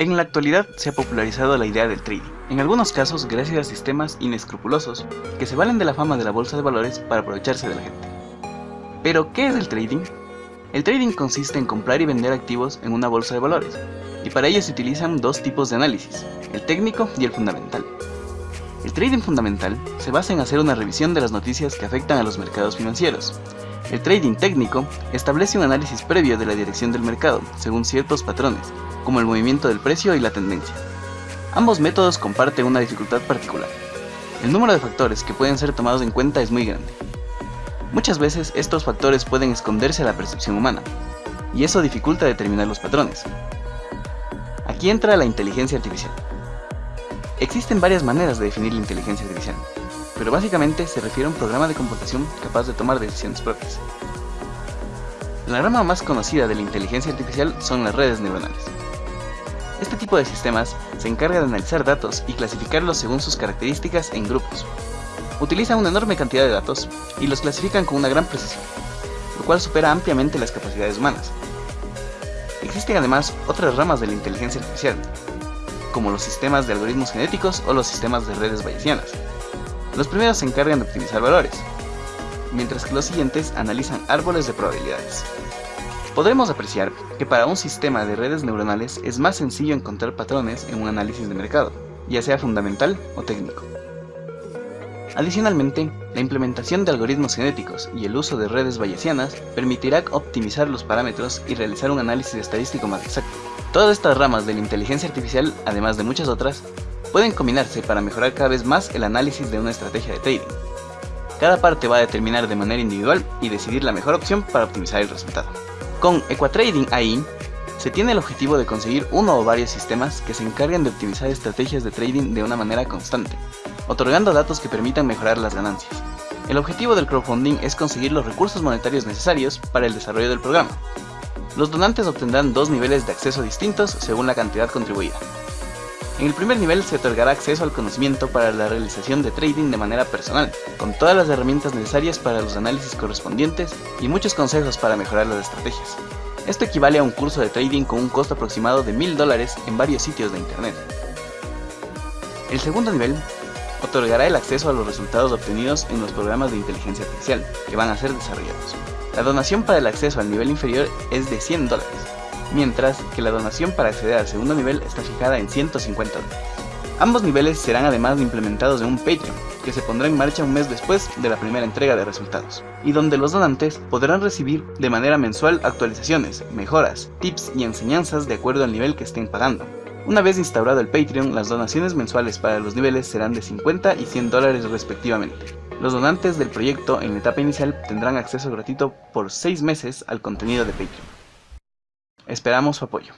En la actualidad se ha popularizado la idea del trading, en algunos casos gracias a sistemas inescrupulosos que se valen de la fama de la bolsa de valores para aprovecharse de la gente. Pero, ¿qué es el trading? El trading consiste en comprar y vender activos en una bolsa de valores, y para ello se utilizan dos tipos de análisis, el técnico y el fundamental. El trading fundamental se basa en hacer una revisión de las noticias que afectan a los mercados financieros. El trading técnico establece un análisis previo de la dirección del mercado, según ciertos patrones, como el movimiento del precio y la tendencia. Ambos métodos comparten una dificultad particular. El número de factores que pueden ser tomados en cuenta es muy grande. Muchas veces estos factores pueden esconderse a la percepción humana, y eso dificulta determinar los patrones. Aquí entra la inteligencia artificial. Existen varias maneras de definir la inteligencia artificial, pero básicamente se refiere a un programa de computación capaz de tomar decisiones propias. La rama más conocida de la inteligencia artificial son las redes neuronales. Este tipo de sistemas se encarga de analizar datos y clasificarlos según sus características en grupos. Utilizan una enorme cantidad de datos y los clasifican con una gran precisión, lo cual supera ampliamente las capacidades humanas. Existen además otras ramas de la inteligencia artificial, como los sistemas de algoritmos genéticos o los sistemas de redes bayesianas. Los primeros se encargan de optimizar valores, mientras que los siguientes analizan árboles de probabilidades. Podremos apreciar que para un sistema de redes neuronales es más sencillo encontrar patrones en un análisis de mercado, ya sea fundamental o técnico. Adicionalmente, la implementación de algoritmos genéticos y el uso de redes bayesianas permitirá optimizar los parámetros y realizar un análisis estadístico más exacto. Todas estas ramas de la inteligencia artificial, además de muchas otras, pueden combinarse para mejorar cada vez más el análisis de una estrategia de trading. Cada parte va a determinar de manera individual y decidir la mejor opción para optimizar el resultado. Con Equatrading AI, se tiene el objetivo de conseguir uno o varios sistemas que se encarguen de optimizar estrategias de trading de una manera constante, otorgando datos que permitan mejorar las ganancias. El objetivo del crowdfunding es conseguir los recursos monetarios necesarios para el desarrollo del programa. Los donantes obtendrán dos niveles de acceso distintos según la cantidad contribuida. En el primer nivel se otorgará acceso al conocimiento para la realización de trading de manera personal, con todas las herramientas necesarias para los análisis correspondientes y muchos consejos para mejorar las estrategias. Esto equivale a un curso de trading con un costo aproximado de $1000 dólares en varios sitios de internet. El segundo nivel otorgará el acceso a los resultados obtenidos en los programas de inteligencia artificial que van a ser desarrollados. La donación para el acceso al nivel inferior es de 100 dólares, mientras que la donación para acceder al segundo nivel está fijada en 150 dólares. Ambos niveles serán además implementados en un Patreon, que se pondrá en marcha un mes después de la primera entrega de resultados, y donde los donantes podrán recibir de manera mensual actualizaciones, mejoras, tips y enseñanzas de acuerdo al nivel que estén pagando. Una vez instaurado el Patreon, las donaciones mensuales para los niveles serán de 50 y 100 dólares respectivamente. Los donantes del proyecto en la etapa inicial tendrán acceso gratuito por 6 meses al contenido de Patreon. Esperamos su apoyo.